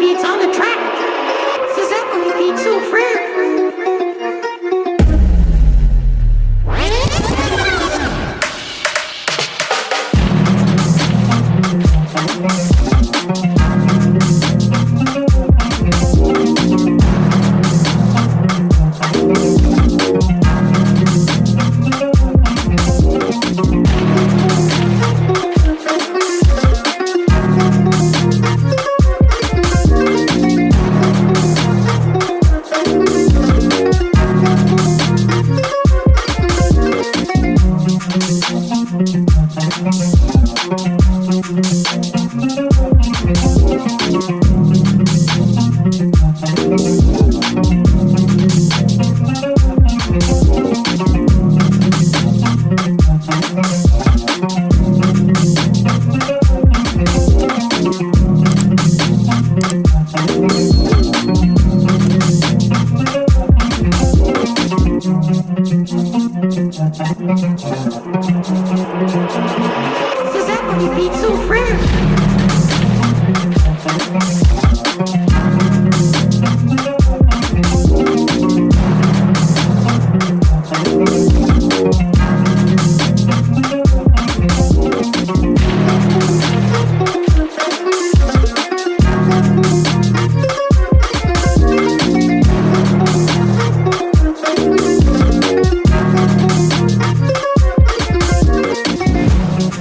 beats on the track. Giuseppe beats so free. Giuseppe beats